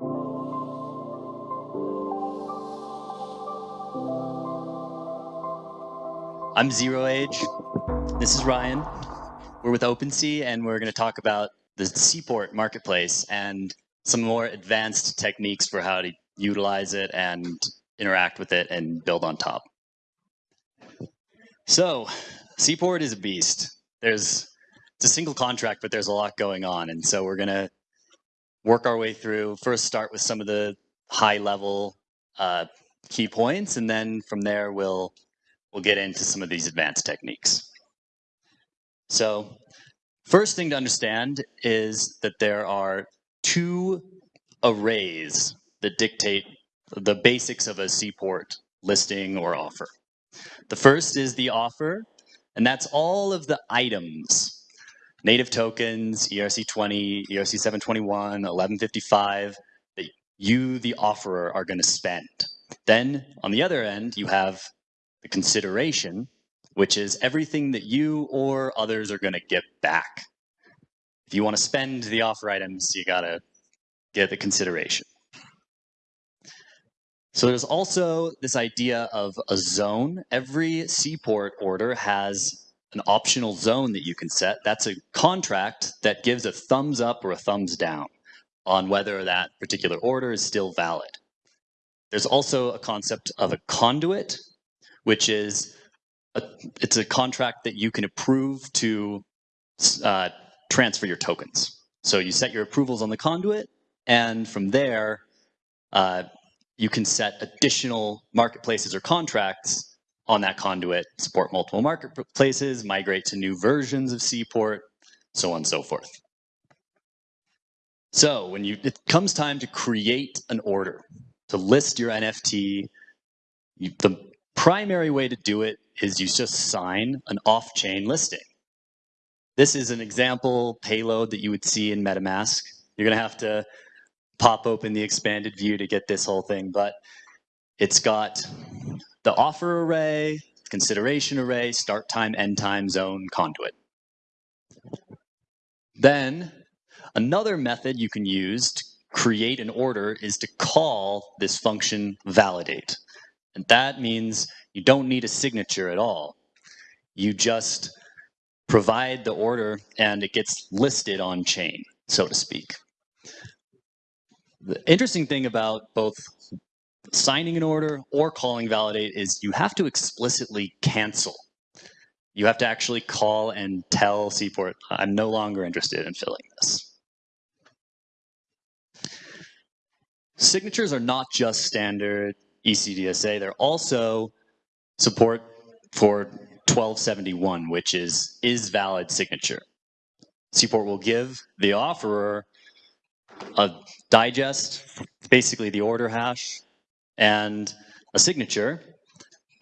I'm 0age. This is Ryan. We're with OpenSea, and we're going to talk about the Seaport marketplace and some more advanced techniques for how to utilize it and interact with it and build on top. So, Seaport is a beast. There's it's a single contract, but there's a lot going on, and so we're going to work our way through. First, start with some of the high level uh, key points, and then from there we'll we'll get into some of these advanced techniques. So first thing to understand is that there are two arrays that dictate the basics of a seaport listing or offer. The first is the offer, and that's all of the items, native tokens, ERC20, ERC721, 1155, that you, the offerer, are going to spend. Then on the other end, you have the consideration, which is everything that you or others are going to get back. If you want to spend the offer items, you got to get the consideration. So there's also this idea of a zone. Every seaport order has an optional zone that you can set. That's a contract that gives a thumbs up or a thumbs down on whether that particular order is still valid. There's also a concept of a conduit, which is a, it's a contract that you can approve to uh, transfer your tokens. So you set your approvals on the conduit, and from there, uh, you can set additional marketplaces or contracts on that conduit, support multiple marketplaces, migrate to new versions of Seaport, so on and so forth. So when you it comes time to create an order, to list your NFT, you, the primary way to do it is you just sign an off-chain listing. This is an example payload that you would see in MetaMask. You're going to have to pop open the expanded view to get this whole thing, but it's got the offer array, consideration array, start time, end time, zone, conduit. Then another method you can use to create an order is to call this function validate. And that means you don't need a signature at all. You just provide the order and it gets listed on chain, so to speak. The interesting thing about both signing an order or calling validate is you have to explicitly cancel. You have to actually call and tell Seaport, I'm no longer interested in filling this. Signatures are not just standard ECDSA. They're also support for 1271, which is is valid signature. Seaport will give the offerer a digest, basically the order hash, and a signature,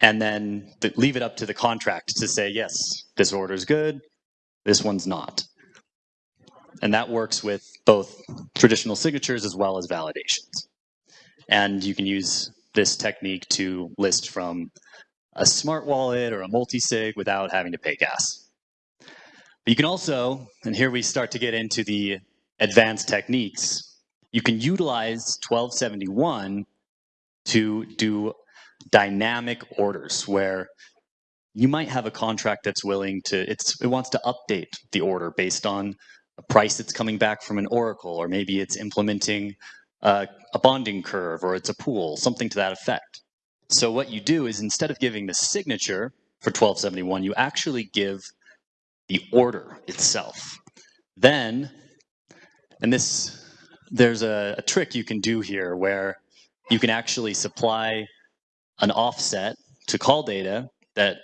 and then leave it up to the contract to say, yes, this order is good, this one's not. And that works with both traditional signatures as well as validations. And you can use this technique to list from a smart wallet or a multi-sig without having to pay gas. But you can also, and here we start to get into the advanced techniques, you can utilize 1271 to do dynamic orders where you might have a contract that's willing to, it's, it wants to update the order based on a price that's coming back from an oracle, or maybe it's implementing uh, a bonding curve or it's a pool, something to that effect. So what you do is instead of giving the signature for 1271, you actually give the order itself. Then, and this, there's a, a trick you can do here where you can actually supply an offset to call data that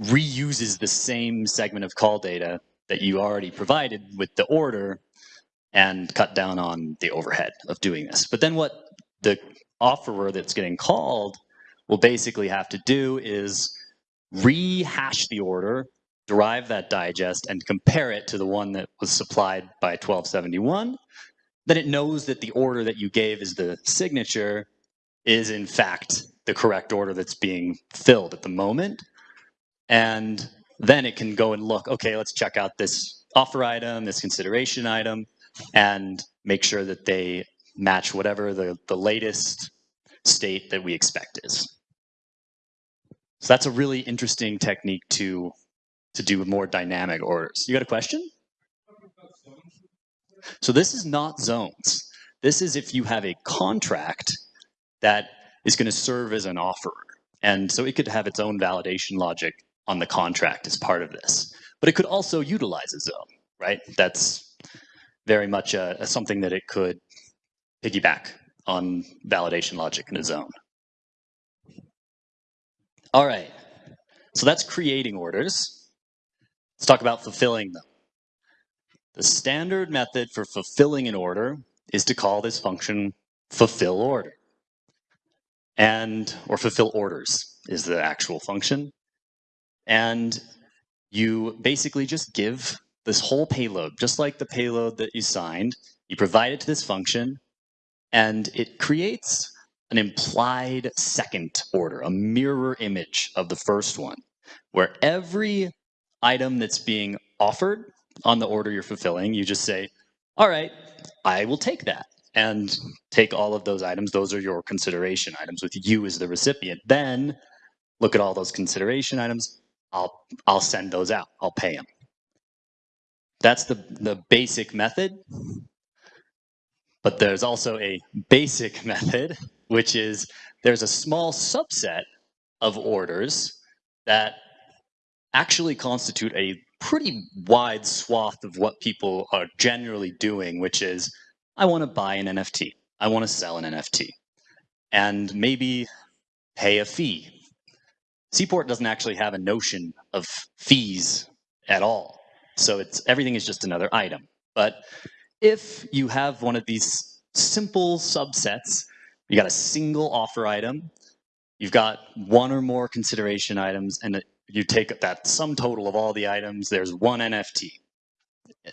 reuses the same segment of call data that you already provided with the order and cut down on the overhead of doing this. But then what the offerer that's getting called will basically have to do is rehash the order, derive that digest, and compare it to the one that was supplied by 1271. Then it knows that the order that you gave as the signature is in fact the correct order that's being filled at the moment. And then it can go and look, okay, let's check out this offer item, this consideration item, and make sure that they match whatever the, the latest state that we expect is. So that's a really interesting technique to, to do more dynamic orders. You got a question? So this is not zones. This is if you have a contract that is going to serve as an offerer. And so it could have its own validation logic on the contract as part of this. But it could also utilize a zone, right? That's very much a, a something that it could piggyback on validation logic in a zone. All right, so that's creating orders. Let's talk about fulfilling them. The standard method for fulfilling an order is to call this function fulfill order. And, or fulfill orders is the actual function. And you basically just give this whole payload, just like the payload that you signed, you provide it to this function, and it creates an implied second order, a mirror image of the first one, where every item that's being offered on the order you're fulfilling, you just say, all right, I will take that and take all of those items. Those are your consideration items with you as the recipient. Then look at all those consideration items. I'll, I'll send those out. I'll pay them. That's the, the basic method. But there's also a basic method, which is there's a small subset of orders that actually constitute a pretty wide swath of what people are generally doing, which is I want to buy an NFT. I want to sell an NFT. And maybe pay a fee. Seaport doesn't actually have a notion of fees at all. So it's everything is just another item. But if you have one of these simple subsets, you got a single offer item, you've got one or more consideration items, and you take that sum total of all the items, there's one NFT.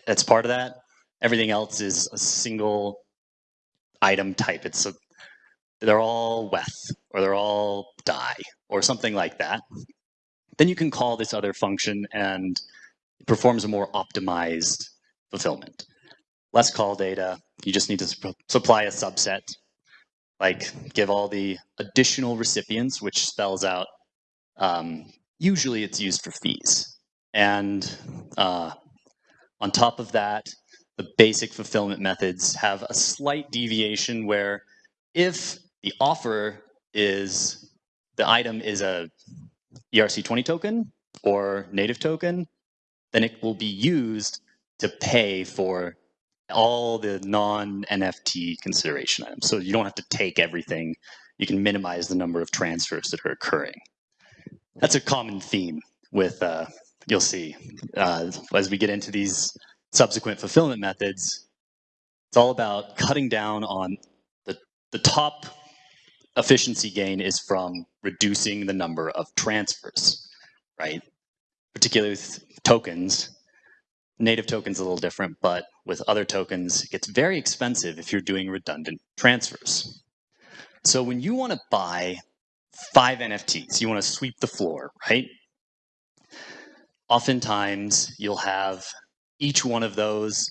That's part of that. Everything else is a single item type. It's a, they're all weth or they're all DAI or something like that. Then you can call this other function and it performs a more optimized fulfillment. Less call data, you just need to supply a subset, like give all the additional recipients, which spells out um, usually it's used for fees. And uh, on top of that, the basic fulfillment methods have a slight deviation where if the offer is, the item is a ERC20 token or native token, then it will be used to pay for all the non-NFT consideration items. So you don't have to take everything. You can minimize the number of transfers that are occurring that's a common theme with, uh, you'll see, uh, as we get into these subsequent fulfillment methods, it's all about cutting down on the, the top efficiency gain is from reducing the number of transfers, right? Particularly with tokens, native tokens a little different, but with other tokens, it gets very expensive if you're doing redundant transfers. So when you want to buy five NFTs. You want to sweep the floor, right? Oftentimes, you'll have each one of those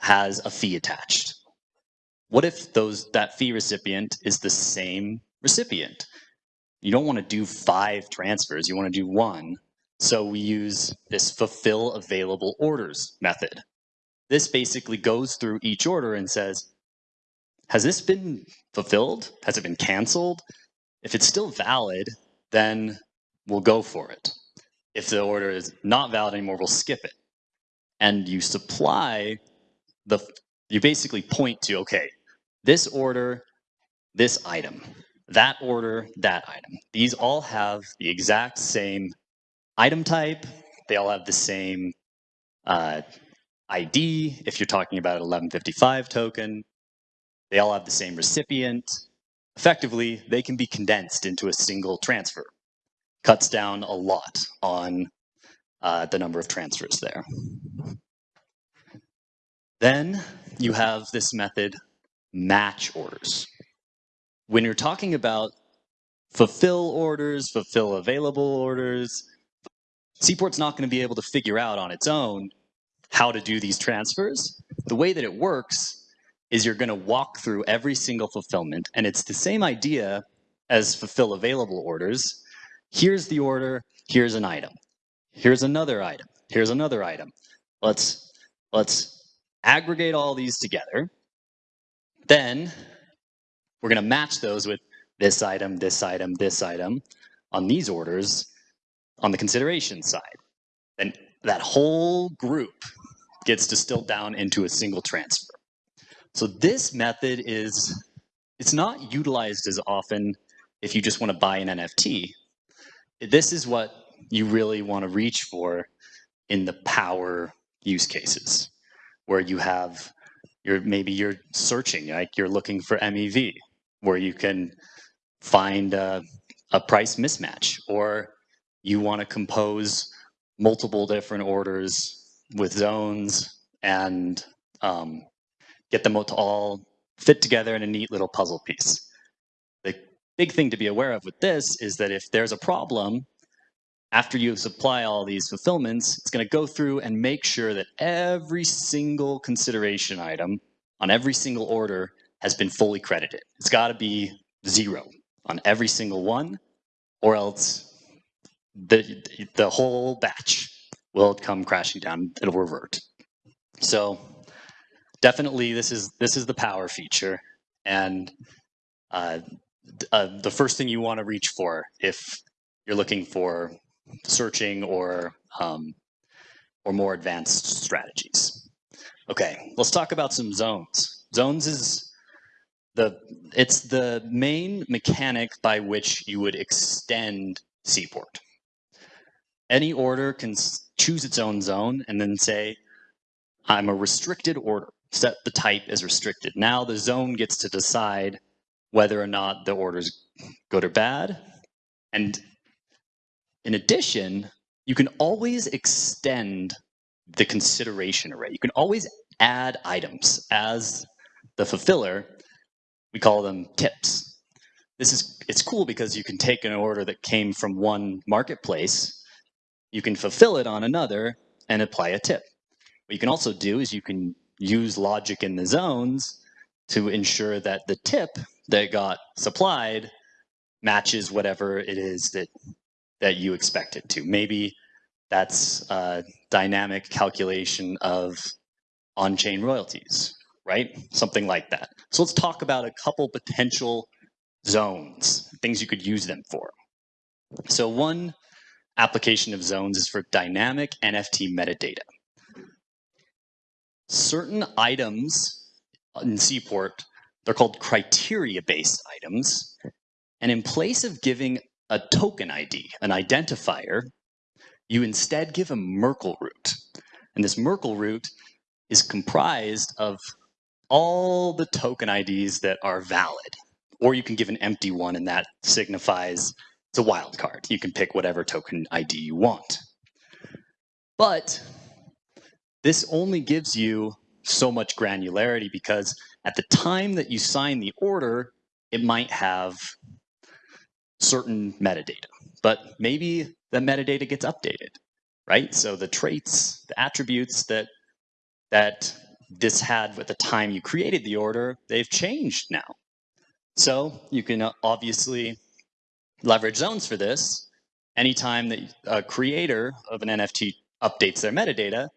has a fee attached. What if those that fee recipient is the same recipient? You don't want to do five transfers, you want to do one. So we use this fulfill available orders method. This basically goes through each order and says, has this been fulfilled? Has it been canceled? If it's still valid, then we'll go for it. If the order is not valid anymore, we'll skip it. And you supply the, you basically point to, okay, this order, this item, that order, that item. These all have the exact same item type. They all have the same uh, ID. If you're talking about an 1155 token, they all have the same recipient effectively, they can be condensed into a single transfer. Cuts down a lot on uh, the number of transfers there. Then you have this method, match orders. When you're talking about fulfill orders, fulfill available orders, Seaport's not going to be able to figure out on its own how to do these transfers. The way that it works is you're going to walk through every single fulfillment, and it's the same idea as fulfill available orders. Here's the order, here's an item. Here's another item. Here's another item. Let's let's aggregate all these together. Then we're going to match those with this item, this item, this item on these orders on the consideration side. And that whole group gets distilled down into a single transfer. So this method is, it's not utilized as often if you just want to buy an NFT. This is what you really want to reach for in the power use cases where you have you're maybe you're searching like you're looking for MEV where you can find a, a price mismatch or you want to compose multiple different orders with zones and um, get them all to all fit together in a neat little puzzle piece. The big thing to be aware of with this is that if there's a problem, after you supply all these fulfillments, it's going to go through and make sure that every single consideration item on every single order has been fully credited. It's got to be zero on every single one, or else the, the whole batch will come crashing down. It'll revert. So definitely this is this is the power feature and uh, uh, the first thing you want to reach for if you're looking for searching or um, or more advanced strategies. Okay, let's talk about some zones. Zones is the it's the main mechanic by which you would extend Seaport. Any order can choose its own zone and then say, I'm a restricted order set the type as restricted. Now the zone gets to decide whether or not the order is good or bad. And in addition, you can always extend the consideration array. You can always add items as the fulfiller. We call them tips. This is it's cool because you can take an order that came from one marketplace, you can fulfill it on another and apply a tip. What you can also do is you can use logic in the zones to ensure that the tip that got supplied matches whatever it is that that you expect it to. Maybe that's a dynamic calculation of on-chain royalties, right? Something like that. So let's talk about a couple potential zones, things you could use them for. So one application of zones is for dynamic NFT metadata certain items in Seaport, they're called criteria-based items. And in place of giving a token ID, an identifier, you instead give a Merkle root. And this Merkle root is comprised of all the token IDs that are valid. Or you can give an empty one and that signifies it's a wildcard. You can pick whatever token ID you want. But this only gives you so much granularity because at the time that you sign the order, it might have certain metadata, but maybe the metadata gets updated, right? So the traits, the attributes that that this had at the time you created the order, they've changed now. So you can uh, obviously leverage zones for this. Anytime that a creator of an NFT updates their metadata,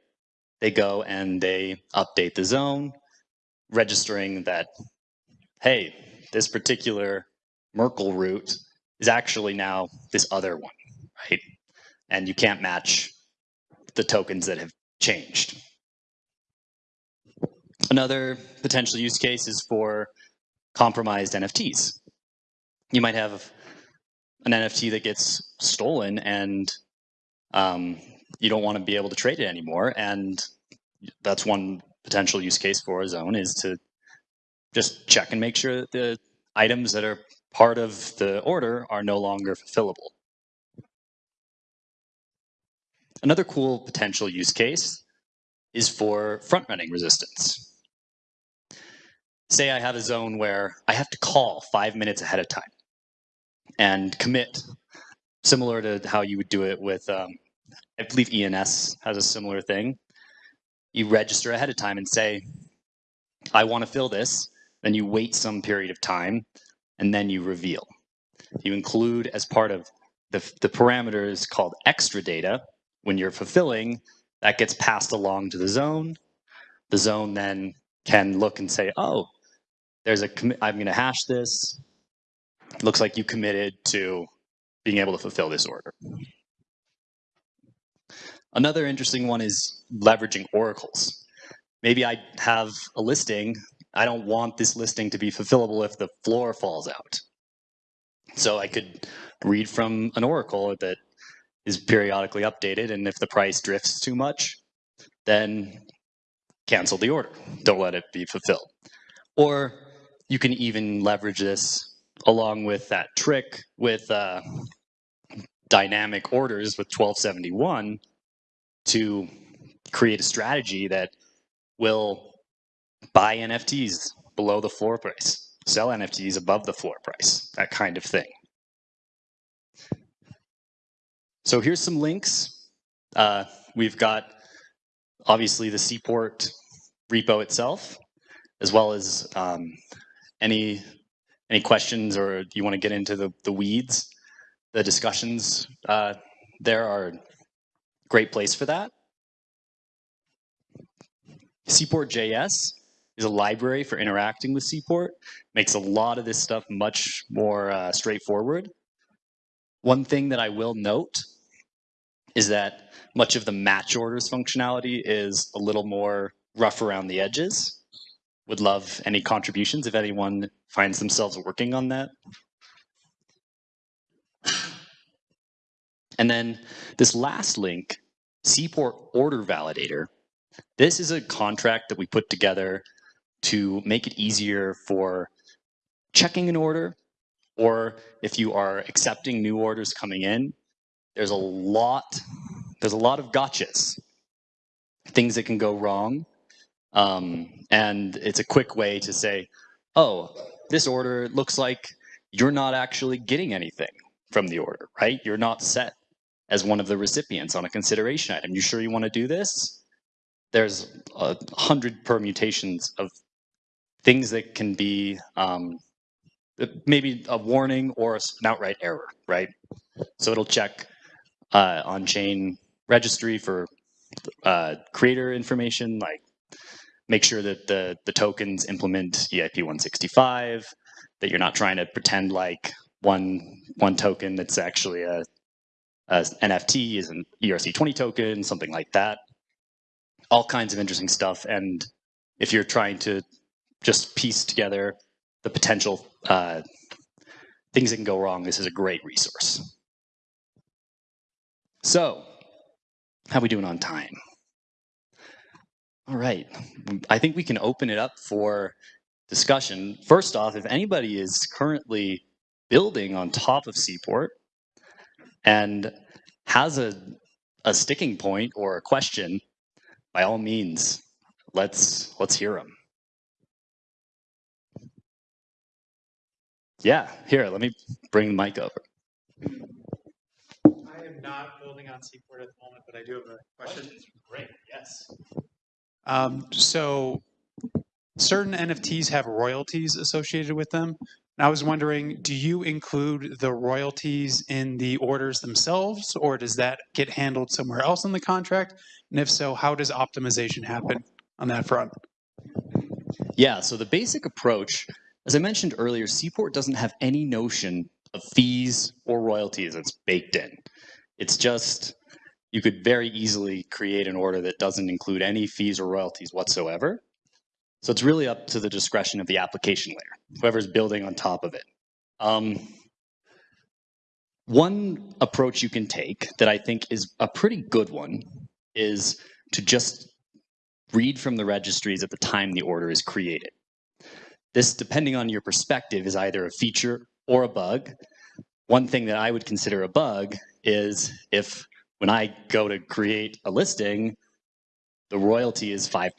they go and they update the zone, registering that, hey, this particular Merkle root is actually now this other one, right? And you can't match the tokens that have changed. Another potential use case is for compromised NFTs. You might have an NFT that gets stolen and um, you don't want to be able to trade it anymore. And that's one potential use case for a zone is to just check and make sure that the items that are part of the order are no longer fulfillable. Another cool potential use case is for front running resistance. Say I have a zone where I have to call five minutes ahead of time and commit, similar to how you would do it with um, I believe ENS has a similar thing. You register ahead of time and say, I want to fill this, then you wait some period of time, and then you reveal. You include as part of the, the parameters called extra data. When you're fulfilling, that gets passed along to the zone. The zone then can look and say, oh, there's a I'm going to hash this. looks like you committed to being able to fulfill this order. Another interesting one is leveraging oracles. Maybe I have a listing. I don't want this listing to be fulfillable if the floor falls out. So I could read from an oracle that is periodically updated, and if the price drifts too much, then cancel the order. Don't let it be fulfilled. Or you can even leverage this along with that trick with uh, dynamic orders with 1271 to create a strategy that will buy NFTs below the floor price, sell NFTs above the floor price, that kind of thing. So here's some links. Uh, we've got obviously the Seaport repo itself, as well as um, any any questions or you want to get into the, the weeds, the discussions uh, there are great place for that. Seaport.js is a library for interacting with Seaport. Makes a lot of this stuff much more uh, straightforward. One thing that I will note is that much of the match orders functionality is a little more rough around the edges. Would love any contributions if anyone finds themselves working on that. And then this last link, Seaport Order Validator, this is a contract that we put together to make it easier for checking an order, or if you are accepting new orders coming in, there's a lot, there's a lot of gotchas, things that can go wrong. Um, and it's a quick way to say, oh, this order looks like you're not actually getting anything from the order, right? You're not set as one of the recipients on a consideration item. You sure you want to do this? There's a hundred permutations of things that can be um, maybe a warning or an outright error, right? So it'll check uh, on-chain registry for uh, creator information, like make sure that the, the tokens implement EIP 165, that you're not trying to pretend like one, one token that's actually a as NFT is an ERC20 token, something like that. All kinds of interesting stuff. And if you're trying to just piece together the potential uh, things that can go wrong, this is a great resource. So, how are we doing on time? All right, I think we can open it up for discussion. First off, if anybody is currently building on top of Seaport, and has a, a sticking point or a question, by all means, let's let's hear them. Yeah, here, let me bring the mic over. I am not building on Seaport at the moment, but I do have a question. Great, yes. Um, so certain NFTs have royalties associated with them. I was wondering, do you include the royalties in the orders themselves, or does that get handled somewhere else in the contract? And if so, how does optimization happen on that front? Yeah, so the basic approach, as I mentioned earlier, Seaport doesn't have any notion of fees or royalties that's baked in. It's just, you could very easily create an order that doesn't include any fees or royalties whatsoever. So it's really up to the discretion of the application layer, whoever's building on top of it. Um, one approach you can take that I think is a pretty good one is to just read from the registries at the time the order is created. This, depending on your perspective, is either a feature or a bug. One thing that I would consider a bug is if when I go to create a listing, the royalty is 5%.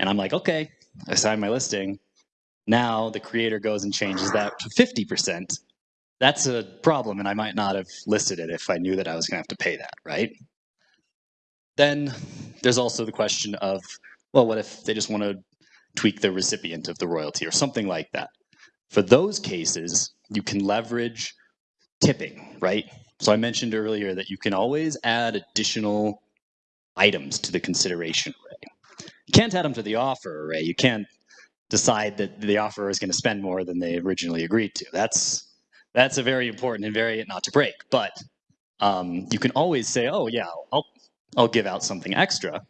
And I'm like, okay, I signed my listing. Now the creator goes and changes that to 50%. That's a problem, and I might not have listed it if I knew that I was going to have to pay that, right? Then there's also the question of, well, what if they just want to tweak the recipient of the royalty or something like that. For those cases, you can leverage tipping, right? So I mentioned earlier that you can always add additional items to the consideration array. You can't add them to the offer array. You can't decide that the offerer is going to spend more than they originally agreed to. That's that's a very important invariant not to break. But um, you can always say, oh yeah, I'll I'll give out something extra.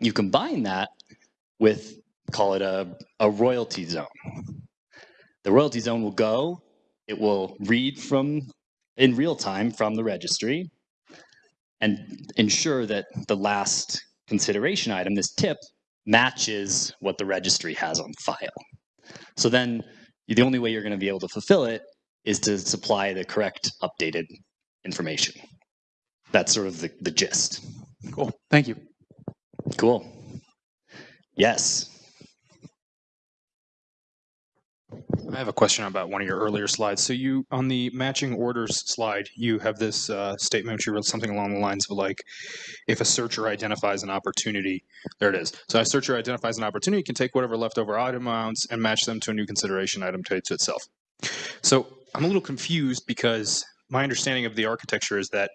You combine that with call it a, a royalty zone. The royalty zone will go, it will read from in real time from the registry and ensure that the last consideration item, this tip, matches what the registry has on file. So then the only way you're going to be able to fulfill it is to supply the correct updated information. That's sort of the, the gist. Cool. Thank you. Cool. Yes. I have a question about one of your earlier slides. So you, on the matching orders slide, you have this uh, statement which you wrote something along the lines of like, if a searcher identifies an opportunity, there it is. So a searcher identifies an opportunity, can take whatever leftover item amounts and match them to a new consideration item to itself. So I'm a little confused because my understanding of the architecture is that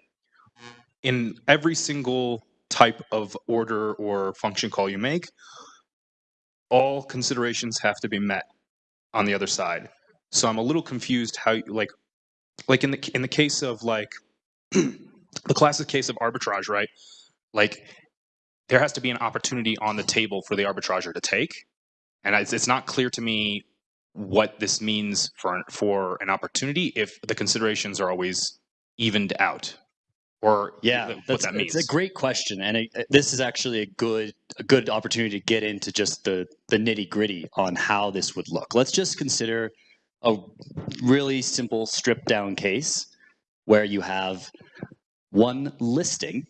in every single type of order or function call you make, all considerations have to be met on the other side. So I'm a little confused how you, like like in the in the case of like the classic case of arbitrage, right? Like there has to be an opportunity on the table for the arbitrager to take, and it's, it's not clear to me what this means for for an opportunity if the considerations are always evened out or yeah that's, that means It's a great question and it, this is actually a good a good opportunity to get into just the the nitty gritty on how this would look. Let's just consider a really simple stripped down case where you have one listing.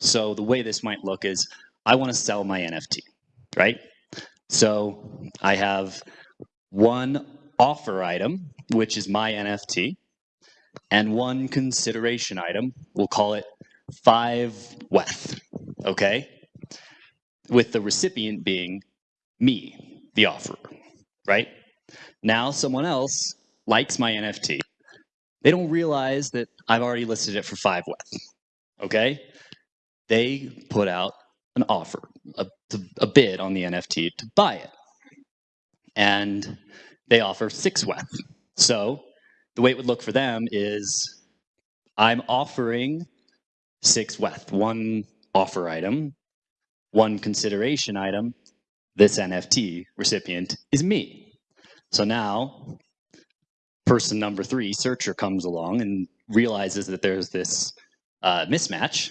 So the way this might look is i want to sell my nft right? So i have one offer item which is my nft and one consideration item. We'll call it five WETH, okay? With the recipient being me, the offerer, right? Now someone else likes my NFT. They don't realize that I've already listed it for five WETH, okay? They put out an offer, a, a bid on the NFT to buy it. And they offer six WETH. So the way it would look for them is I'm offering six WETH, one offer item, one consideration item. This NFT recipient is me. So now person number three, searcher, comes along and realizes that there's this uh, mismatch.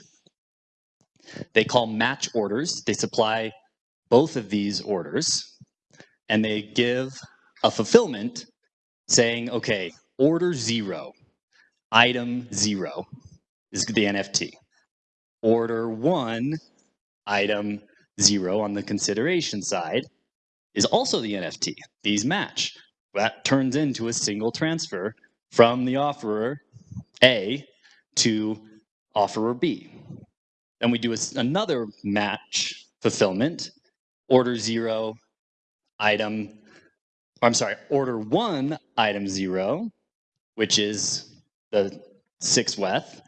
They call match orders. They supply both of these orders and they give a fulfillment saying, okay, order zero, item zero is the NFT. Order one, item zero on the consideration side is also the NFT. These match. That turns into a single transfer from the offerer A to offerer B. Then we do a, another match fulfillment, order zero, item, I'm sorry, order one, item zero, which is the six WETH.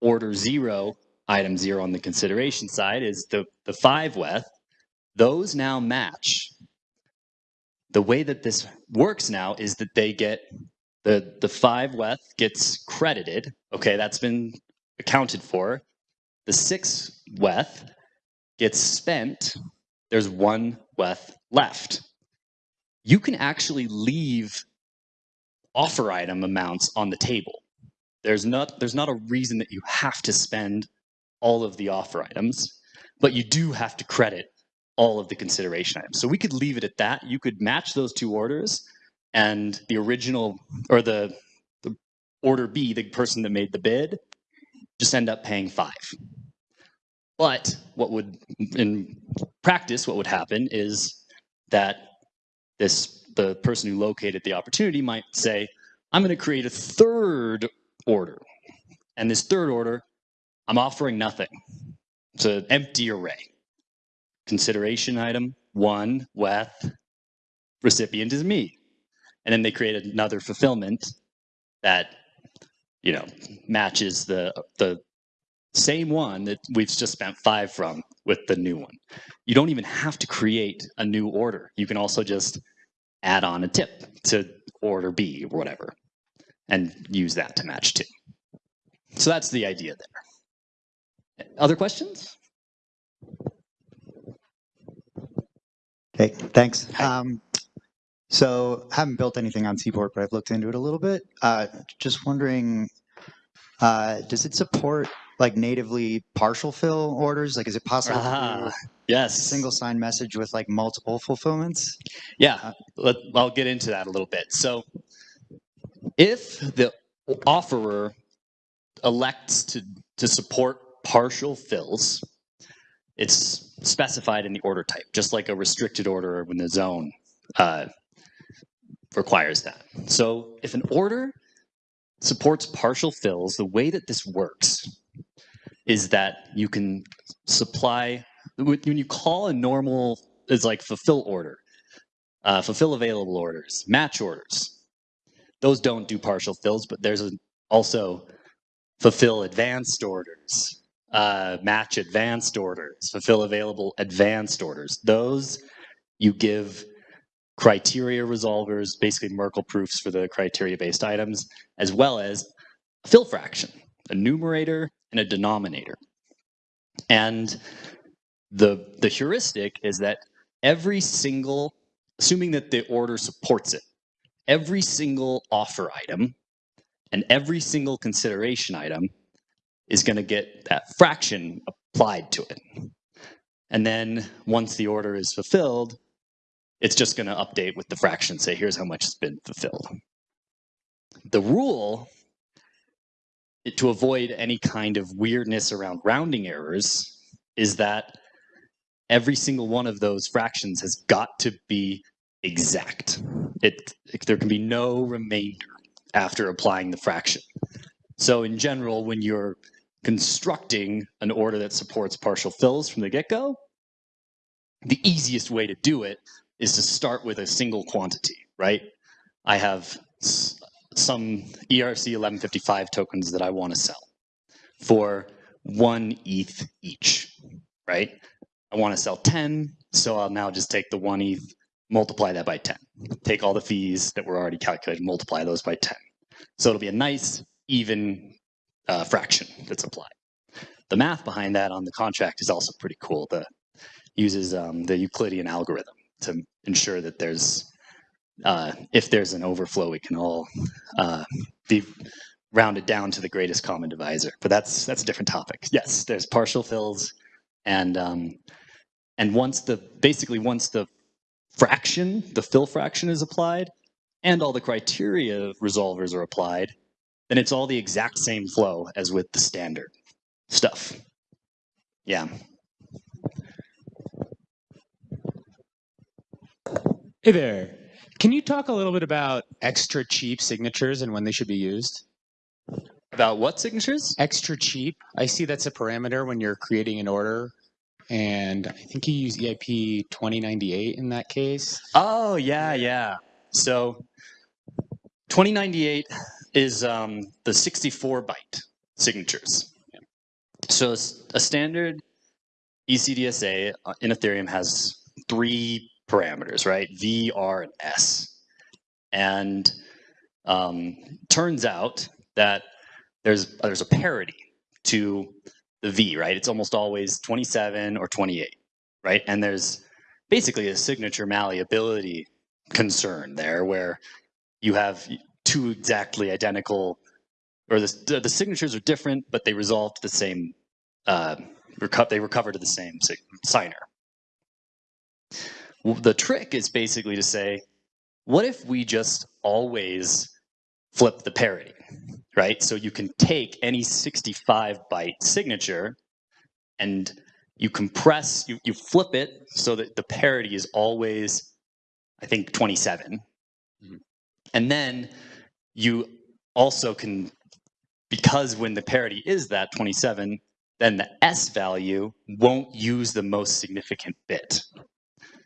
Order zero, item zero on the consideration side is the, the five WETH. Those now match. The way that this works now is that they get the, the five WETH gets credited. Okay, that's been accounted for. The six WETH gets spent. There's one WETH left. You can actually leave offer item amounts on the table. There's not, there's not a reason that you have to spend all of the offer items, but you do have to credit all of the consideration items. So we could leave it at that. You could match those two orders and the original or the, the order B, the person that made the bid, just end up paying five. But what would, in practice, what would happen is that this the person who located the opportunity might say, I'm going to create a third order. And this third order, I'm offering nothing. It's an empty array. consideration item one with recipient is me. And then they create another fulfillment that, you know, matches the the same one that we've just spent five from with the new one. You don't even have to create a new order. You can also just add on a tip to order B or whatever and use that to match two. So that's the idea there. Other questions? Okay, thanks. Um, so I haven't built anything on Seaport, but I've looked into it a little bit. Uh, just wondering, uh, does it support like natively partial fill orders? Like, is it possible a yes. single sign message with like multiple fulfillments? Yeah, let, I'll get into that a little bit. So, if the offerer elects to, to support partial fills, it's specified in the order type, just like a restricted order when the zone uh, requires that. So, if an order supports partial fills, the way that this works is that you can supply when you call a normal is like fulfill order uh, fulfill available orders, match orders. Those don't do partial fills, but there's also fulfill advanced orders, uh, match advanced orders, fulfill available advanced orders. Those you give criteria resolvers, basically Merkle proofs for the criteria based items, as well as fill fraction, a numerator and a denominator. And the, the heuristic is that every single assuming that the order supports it, every single offer item and every single consideration item is going to get that fraction applied to it. And then once the order is fulfilled, it's just going to update with the fraction, say, here's how much has been fulfilled. The rule to avoid any kind of weirdness around rounding errors is that every single one of those fractions has got to be exact. It, it- there can be no remainder after applying the fraction. So in general, when you're constructing an order that supports partial fills from the get-go, the easiest way to do it is to start with a single quantity, right? I have some ERC 1155 tokens that I want to sell for one ETH each, right? I want to sell 10, so I'll now just take the one ETH, multiply that by 10. Take all the fees that were already calculated, multiply those by 10. So it'll be a nice, even uh, fraction that's applied. The math behind that on the contract is also pretty cool. The uses um, the Euclidean algorithm to ensure that there's, uh, if there's an overflow, we can all uh, be rounded down to the greatest common divisor. But that's that's a different topic. Yes, there's partial fills, and um, and once the basically once the fraction, the fill fraction is applied, and all the criteria resolvers are applied, then it's all the exact same flow as with the standard stuff. Yeah. Hey there. Can you talk a little bit about extra cheap signatures and when they should be used? About what signatures? Extra cheap. I see that's a parameter when you're creating an order. And I think you use EIP 2098 in that case. Oh yeah, yeah. So 2098 is um, the 64 byte signatures. So a standard ECDSA uh, in Ethereum has three parameters, right? V, R, and S. And um, turns out that there's there's a parity to the V, right? It's almost always 27 or 28, right? And there's basically a signature malleability concern there where you have two exactly identical or the, the signatures are different but they resolve to the same uh, reco- they recover to the same signer the trick is basically to say what if we just always flip the parity right so you can take any 65 byte signature and you compress you, you flip it so that the parity is always i think 27 Mhm. and then you also can because when the parity is that 27 then the S value won't use the most significant bit.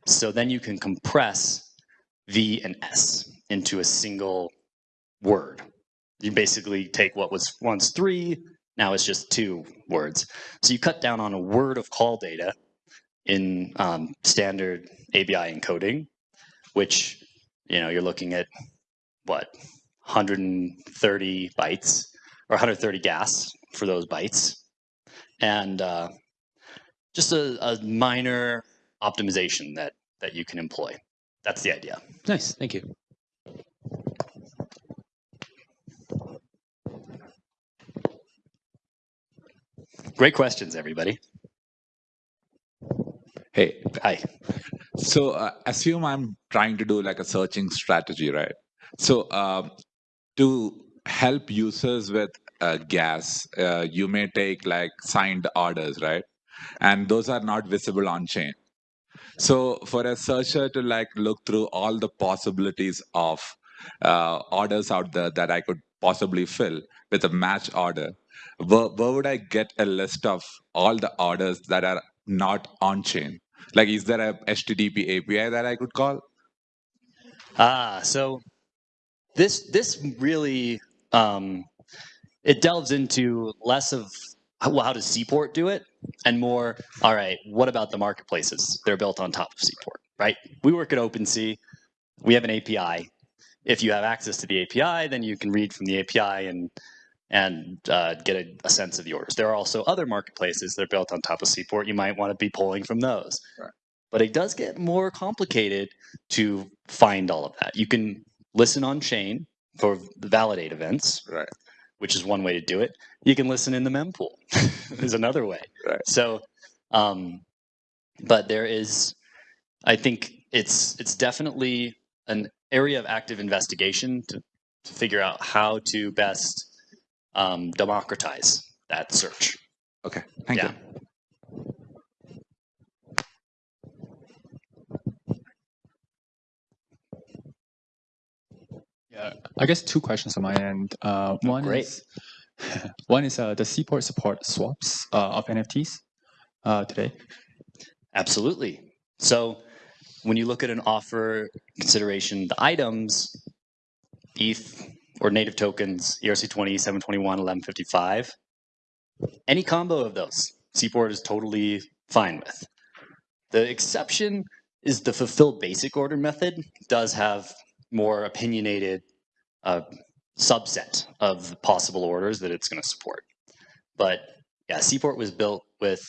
So then you can compress V and S into a single word. You basically take what was once three, now it's just two words. So you cut down on a word of call data in um, standard ABI encoding, which you know you're looking at what 130 bytes or 130 gas for those bytes, and uh, just a, a minor optimization that that you can employ. That's the idea. Nice, thank you. Great questions, everybody. Hey, Hi. so uh, assume I'm trying to do like a searching strategy, right? So um, to help users with uh, gas, uh, you may take like signed orders, right? And those are not visible on chain. So for a searcher to like look through all the possibilities of uh, orders out there that I could possibly fill with a match order, where, where would I get a list of all the orders that are not on chain? Like, is there a HTTP API that I could call? Ah, so this this really um, it delves into less of how, how does Seaport do it, and more. All right, what about the marketplaces? They're built on top of Seaport, right? We work at OpenSea. We have an API. If you have access to the API, then you can read from the API and and uh, get a, a sense of the orders. There are also other marketplaces that are built on top of Seaport. You might want to be pulling from those. Right. But it does get more complicated to find all of that. You can listen on chain for the validate events, Right. Which is one way to do it. You can listen in the mempool is another way. Right. So, um, but there is, I think it's it's definitely an area of active investigation to, to figure out how to best um, democratize that search. Okay, thank Yeah. you. I guess two questions on my end. Uh, one great. is one is uh, the Seaport support swaps uh, of NFTs uh, today. Absolutely. So when you look at an offer consideration, the items, ETH or native tokens, E ERC20, 721, 1155, any combo of those, Seaport is totally fine with. The exception is the fulfill basic order method does have more opinionated uh, subset of the possible orders that it's going to support. But yeah, Seaport was built with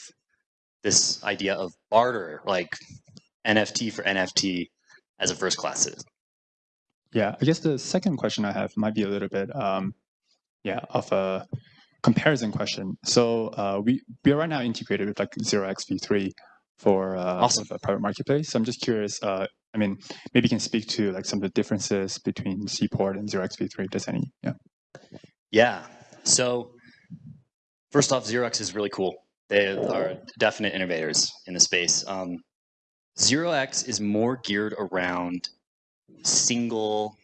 this idea of barter, like NFT for NFT as a first class citizen. Yeah, I guess the second question I have might be a little bit, um, yeah, of a comparison question. So uh, we we are right now integrated with like Zero X V3 for uh, Awesome. the private marketplace. So I'm just curious. Uh, I mean, maybe you can speak to like some of the differences between Seaport and Zero X V3. If there's any? Yeah. Yeah. So first off, Zero X is really cool. They are definite innovators in the space. Um, Zero X is more geared around single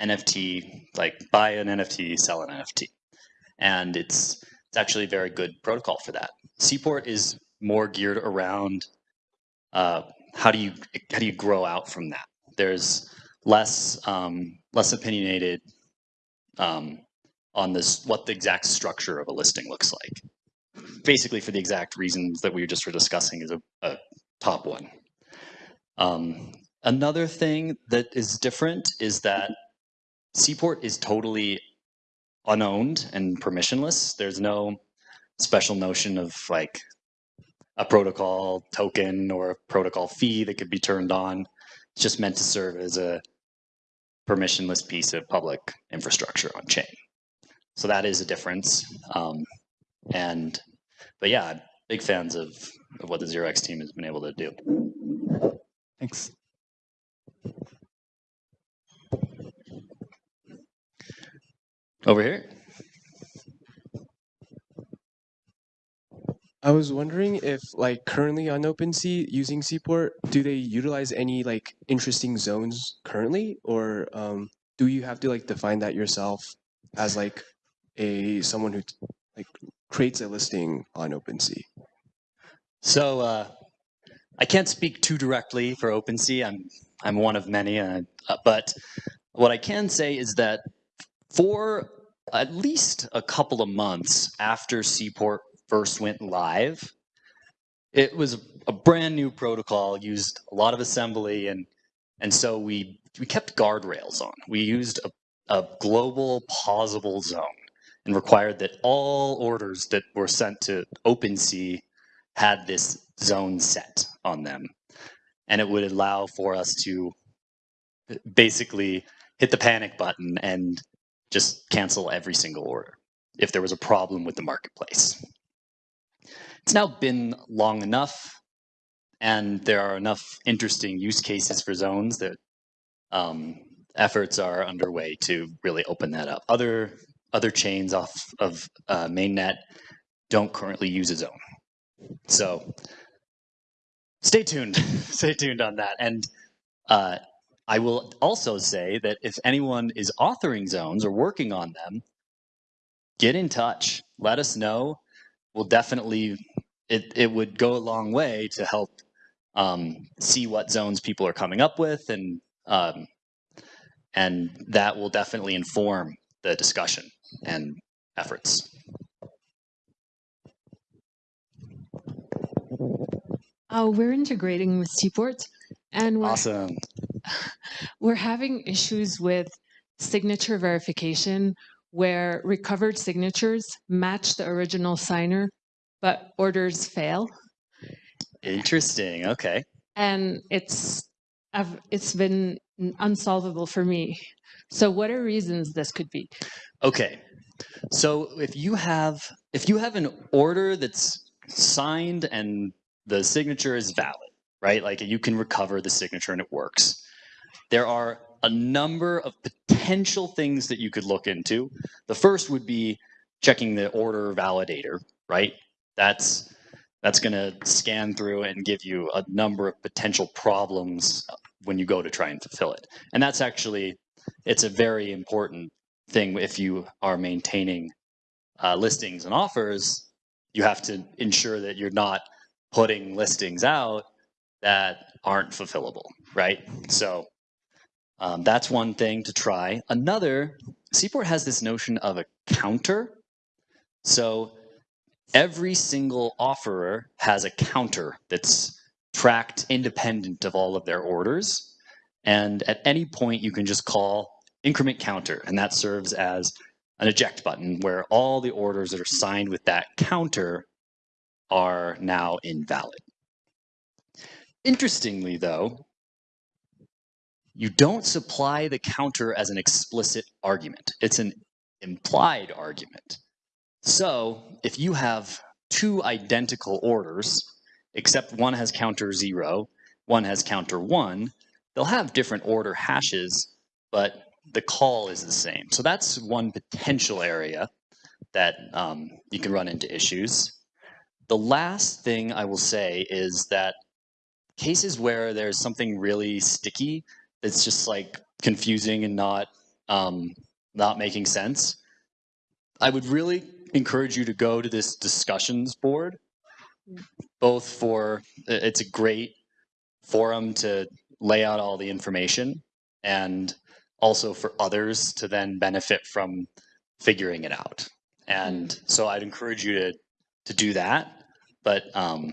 NFT, like buy an NFT, sell an NFT, and it's it's actually a very good protocol for that. Seaport is more geared around uh, how do you how do you grow out from that. There's less um, less opinionated um, on this what the exact structure of a listing looks like. Basically, for the exact reasons that we just were discussing, is a, a top one. Um, another thing that is different is that Seaport is totally unowned and permissionless. There's no special notion of like a protocol token or a protocol fee that could be turned on. It's just meant to serve as a permissionless piece of public infrastructure on chain. So that is a difference. Um, and but yeah, big fans of, of what the Zero X team has been able to do. Thanks. Over here. I was wondering if, like, currently on OpenSea using Seaport, do they utilize any like interesting zones currently, or um, do you have to like define that yourself as like a someone who like creates a listing on OpenSea? So uh, I can't speak too directly for OpenSea. I'm I'm one of many, uh, but what I can say is that for at least a couple of months after Seaport first went live, it was a brand new protocol, used a lot of assembly, and and so we we kept guardrails on. We used a, a global pausable zone and required that all orders that were sent to OpenSea had this zone set on them. And it would allow for us to basically hit the panic button and just cancel every single order if there was a problem with the marketplace. It's now been long enough, and there are enough interesting use cases for zones that um, efforts are underway to really open that up. Other other chains off of uh, mainnet don't currently use a zone. So stay tuned. stay tuned on that. And uh, I will also say that if anyone is authoring zones or working on them, get in touch. Let us know. We'll definitely, it, it would go a long way to help um, see what zones people are coming up with and um, and that will definitely inform the discussion and efforts. Uh, we're integrating with Seaport, and we're, Awesome. we're having issues with signature verification where recovered signatures match the original signer, but orders fail. Interesting. Okay. And it's I've, it's been unsolvable for me. So, what are reasons this could be? Okay. So if you have if you have an order that's signed and the signature is valid, right? Like you can recover the signature and it works. There are a number of potential things that you could look into. The first would be checking the order validator, right? That's that's going to scan through and give you a number of potential problems when you go to try and fulfill it. And that's actually it's a very important thing if you are maintaining uh, listings and offers. You have to ensure that you're not putting listings out that aren't fulfillable, right? So um, that's one thing to try. Another, Seaport has this notion of a counter. So every single offerer has a counter that's tracked independent of all of their orders. And at any point, you can just call increment counter, and that serves as an eject button where all the orders that are signed with that counter are now invalid. Interestingly, though, you don't supply the counter as an explicit argument. It's an implied argument. So if you have two identical orders, except one has counter zero, one has counter one, they'll have different order hashes, but the call is the same. So that's one potential area that um, you can run into issues. The last thing I will say is that cases where there's something really sticky that's just like confusing and not um, not making sense, I would really encourage you to go to this discussions board, both for it's a great forum to lay out all the information and also for others to then benefit from figuring it out. And so I'd encourage you to to do that. But um,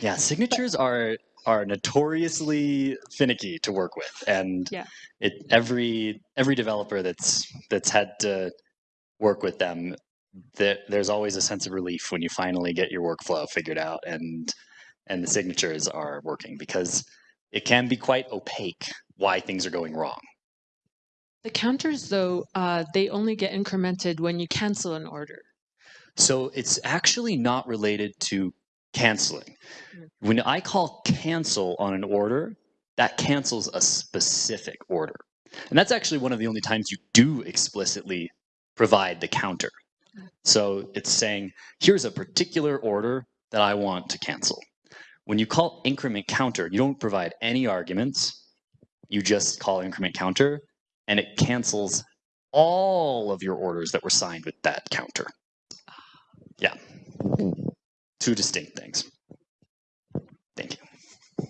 yeah, signatures are are notoriously finicky to work with, and Yeah. it every every developer that's that's had to work with them, that there's always a sense of relief when you finally get your workflow figured out and and the signatures are working because it can be quite opaque why things are going wrong. The counters, though, uh, they only get incremented when you cancel an order. So it's actually not related to canceling. Mm. When I call cancel on an order, that cancels a specific order. And that's actually one of the only times you do explicitly provide the counter. So it's saying, here's a particular order that I want to cancel. When you call increment counter, you don't provide any arguments. You just call increment counter and it cancels all of your orders that were signed with that counter. Yeah. two distinct things. Thank you.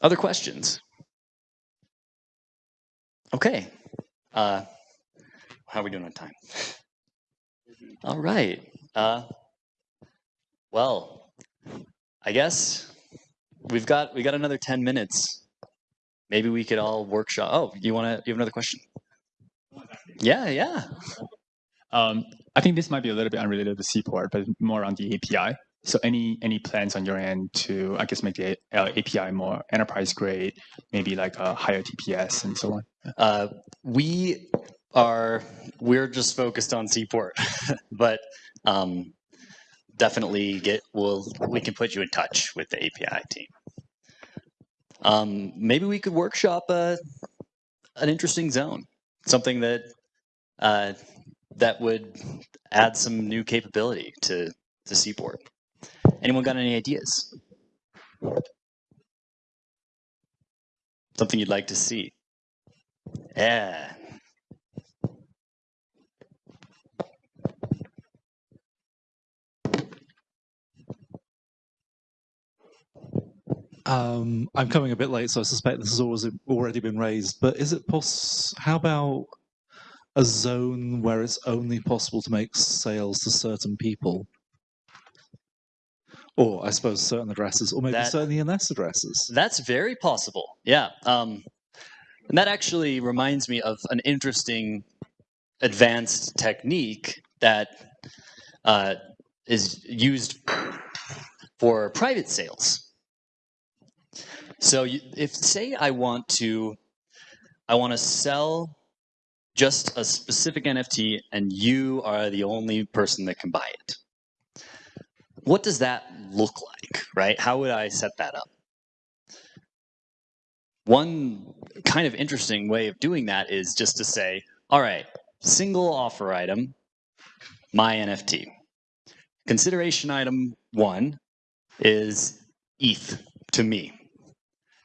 Other questions? Okay. Uh, how are we doing on time? All right. Uh, well, I guess we've got we got another ten minutes. Maybe we could all workshop. Oh, you want to? You have another question? Yeah, yeah. Um, I think this might be a little bit unrelated to Seaport, but more on the API. So any any plans on your end to, I guess, make the uh, API more enterprise grade, maybe like a higher TPS and so on? Uh, we are we're just focused on Seaport, but um, definitely get we'll we can put you in touch with the API team. Um, maybe we could workshop a an interesting zone, something that uh, that would add some new capability to to Seaport. Anyone got any ideas? Something you'd like to see? Yeah. Um, I'm coming a bit late, so I suspect this has always already been raised. But is it poss? How about a zone where it's only possible to make sales to certain people, or I suppose certain addresses, or maybe That- certain ENS addresses? That's very possible. Yeah. Um, and that actually reminds me of an interesting advanced technique that uh, is used for private sales. So if say I want to, I want to sell just a specific NFT and you are the only person that can buy it. What does that look like, right? How would I set that up? One kind of interesting way of doing that is just to say, all right, single offer item, my NFT. Consideration item one is ETH to me.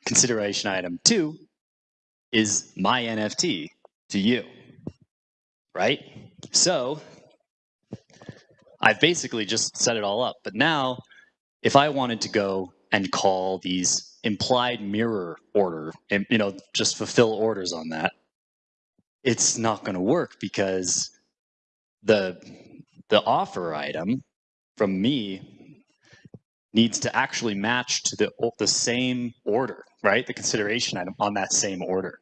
Consideration item two is my NFT to you. Right? So I've basically just set it all up. But now, if I wanted to go and call these implied mirror order and you know just fulfill orders on that it's not going to work because the the offer item from me needs to actually match to the the same order right the consideration item on that same order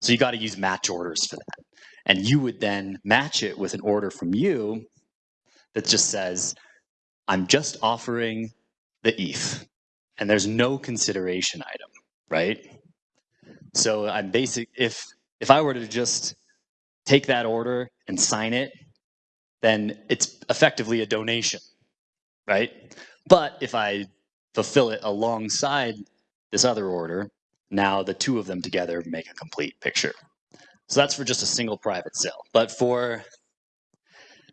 so you got to use match orders for that and you would then match it with an order from you that just says i'm just offering the eth and there's no consideration item, right? So I'm basic if if I were to just take that order and sign it, then it's effectively a donation, right? But if I fulfill it alongside this other order, now the two of them together make a complete picture. So that's for just a single private sale. But for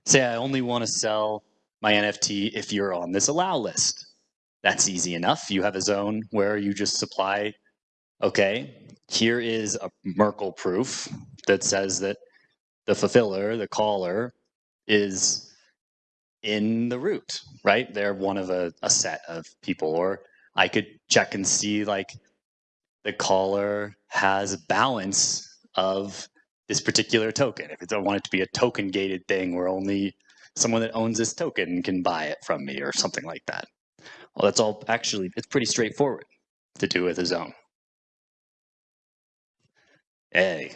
say I only want to sell my NFT if you're on this allow list that's easy enough. You have a zone where you just supply, okay, here is a Merkle proof that says that the fulfiller, the caller, is in the root, right? They're one of a, a set of people. Or I could check and see like the caller has balance of this particular token. If I want it to be a token gated thing where only someone that owns this token can buy it from me or something like that. Well, that's all actually, it's pretty straightforward to do with a zone. Hey.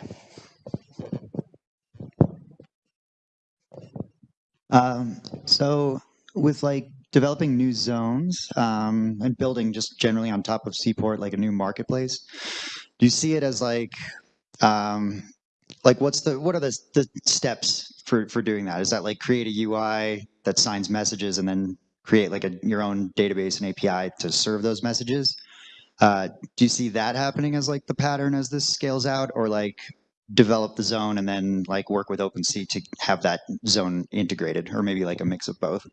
Um, so with like developing new zones um, and building just generally on top of Seaport, like a new marketplace, do you see it as like, um, like what's the what are the, the steps for for doing that? Is that like create a UI that signs messages and then create like a your own database and API to serve those messages? Uh, do you see that happening as like the pattern as this scales out, or like develop the zone and then like work with OpenSea to have that zone integrated, or maybe like a mix of both?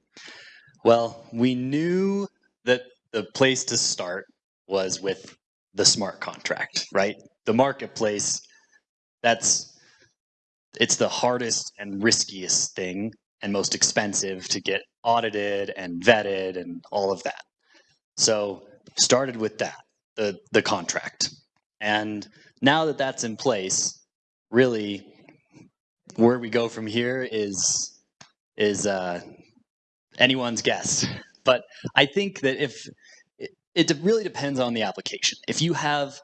Well, we knew that the place to start was with the smart contract, right? The marketplace, that's it's the hardest and riskiest thing and most expensive to get audited and vetted and all of that. So started with that, the the contract. And now that that's in place, really where we go from here is is uh, anyone's guess. But I think that if it, it really depends on the application. If you have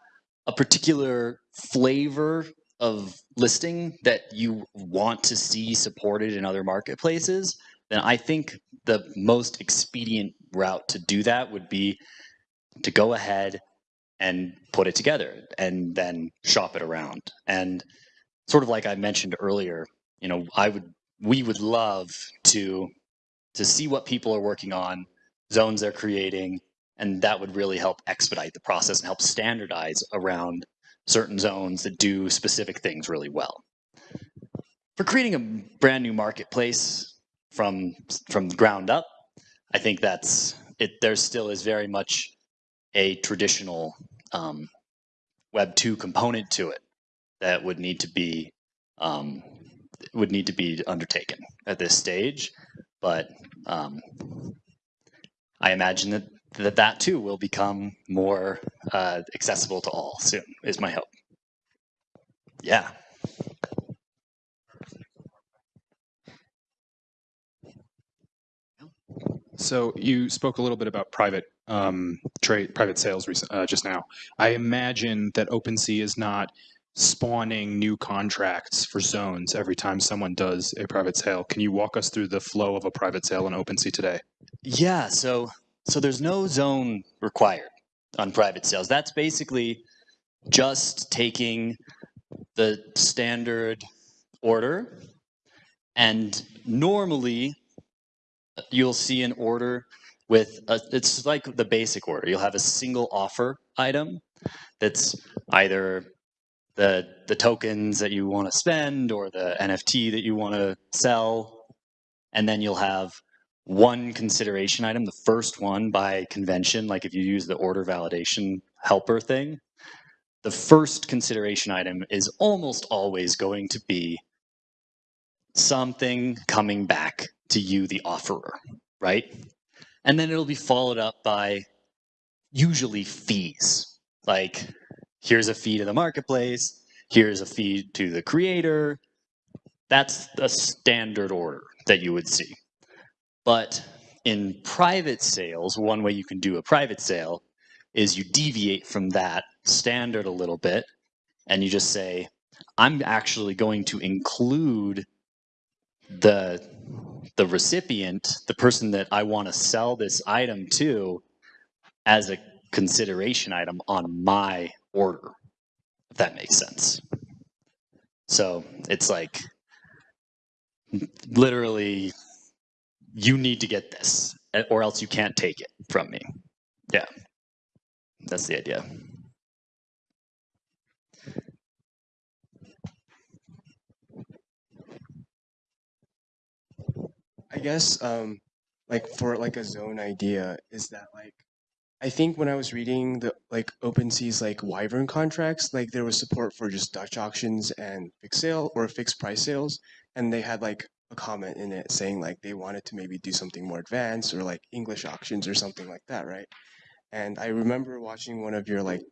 a particular flavor of listing that you want to see supported in other marketplaces, then I think the most expedient route to do that would be to go ahead and put it together and then shop it around. And sort of like I mentioned earlier, you know, I would we would love to to see what people are working on, zones they're creating, and that would really help expedite the process and help standardize around certain zones that do specific things really well. For creating a brand new marketplace from from ground up, I think that's it. There still is very much a traditional um, Web two component to it that would need to be um, would need to be undertaken at this stage. But um, I imagine that, that that too will become more uh, accessible to all soon. Is my hope. Yeah. So you spoke a little bit about private um, trade, private sales uh, just now. I imagine that OpenSea is not spawning new contracts for zones every time someone does a private sale. Can you walk us through the flow of a private sale in OpenSea today? Yeah, so so there's no zone required on private sales. That's basically just taking the standard order and normally you'll see an order with a, it's like the basic order. You'll have a single offer item that's either the the tokens that you want to spend or the NFT that you want to sell, and then you'll have one consideration item, the first one by convention, like if you use the order validation helper thing, the first consideration item is almost always going to be something coming back to you, the offerer, right? And then it'll be followed up by usually fees. Like, here's a fee to the marketplace, here's a fee to the creator. That's the standard order that you would see. But in private sales, one way you can do a private sale is you deviate from that standard a little bit and you just say, I'm actually going to include the the recipient, the person that I want to sell this item to, as a consideration item on my order, if that makes sense. So it's like literally, you need to get this, or else you can't take it from me. Yeah, that's the idea. I guess um like for like a zone idea is that like I think when I was reading the like OpenSea's like Wyvern contracts, like there was support for just Dutch auctions and fixed sale or fixed price sales, and they had like a comment in it saying like they wanted to maybe do something more advanced or like English auctions or something like that, right? And I remember watching one of your like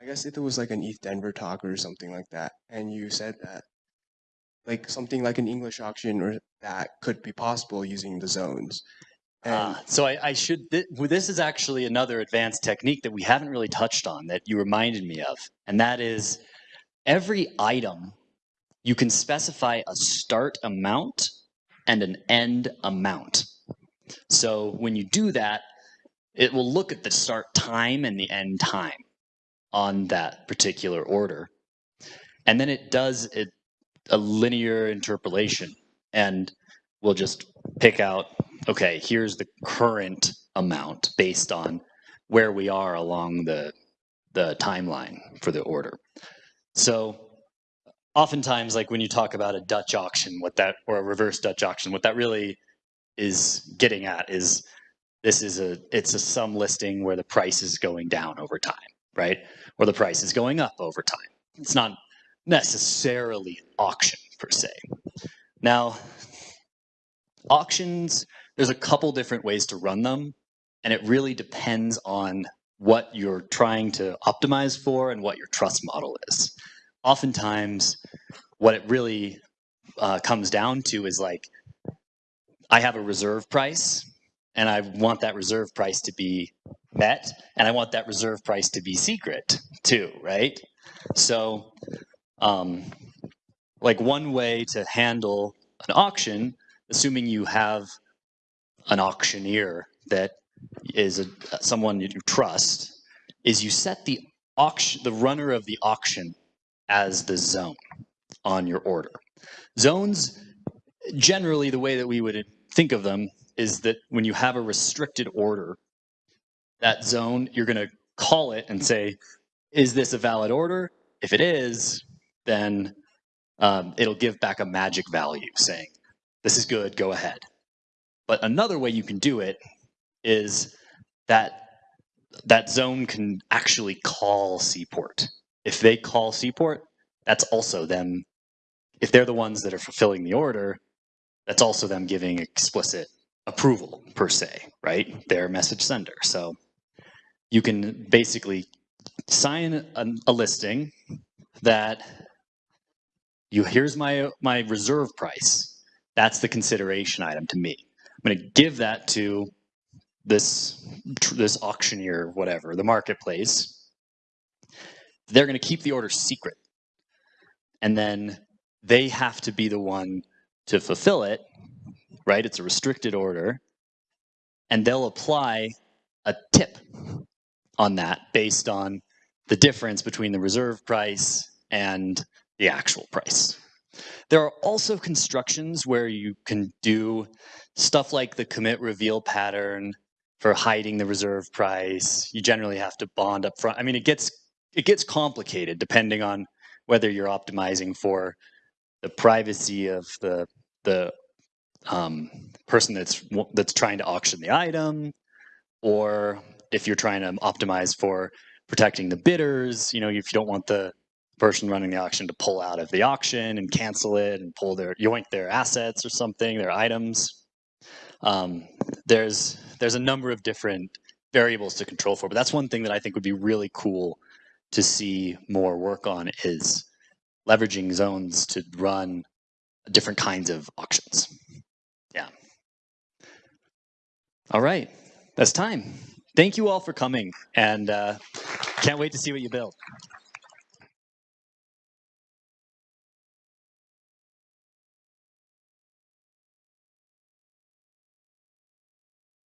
I guess it was like an ETH Denver talk or something like that, and you said that like something like an English auction or that could be possible using the zones. Ah, so I, I should. Th- this is actually another advanced technique that we haven't really touched on that you reminded me of, and that is every item you can specify a start amount and an end amount. So when you do that, it will look at the start time and the end time on that particular order, and then it does it a linear interpolation, and we'll just pick out okay, here's the current amount based on where we are along the the timeline for the order. So oftentimes like when you talk about a Dutch auction, what that or a reverse Dutch auction, what that really is getting at is this is a it's a sum listing where the price is going down over time, right? Or the price is going up over time. It's not necessarily an auction per se. Now, auctions, there's a couple different ways to run them, and it really depends on what you're trying to optimize for and what your trust model is. Oftentimes, what it really uh, comes down to is like, I have a reserve price, and I want that reserve price to be met, and I want that reserve price to be secret too, right? So, um, like one way to handle an auction, assuming you have an auctioneer that is a, someone you trust, is you set the auction, the runner of the auction as the zone on your order. Zones, generally the way that we would think of them is that when you have a restricted order, that zone, you're going to call it and say, is this a valid order? If it is, then um, it'll give back a magic value saying, this is good, go ahead. But another way you can do it is that that zone can actually call Seaport. If they call Seaport, that's also them. If they're the ones that are fulfilling the order, that's also them giving explicit approval per se, right? They're message sender. So you can basically sign a, a listing that you here's my my reserve price. That's the consideration item to me. I'm going to give that to this this auctioneer, whatever, the marketplace. They're going to keep the order secret, and then they have to be the one to fulfill it. Right? It's a restricted order, and they'll apply a tip on that based on the difference between the reserve price and the actual price. There are also constructions where you can do stuff like the commit reveal pattern for hiding the reserve price. You generally have to bond up front. I mean, it gets it gets complicated depending on whether you're optimizing for the privacy of the the um, person that's that's trying to auction the item, or if you're trying to optimize for protecting the bidders. You know, if you don't want the person running the auction to pull out of the auction and cancel it and pull their yoink their assets or something, their items. Um, there's there's a number of different variables to control for, but that's one thing that I think would be really cool to see more work on is leveraging zones to run different kinds of auctions. Yeah. All right, that's time. Thank you all for coming, and uh, can't wait to see what you build.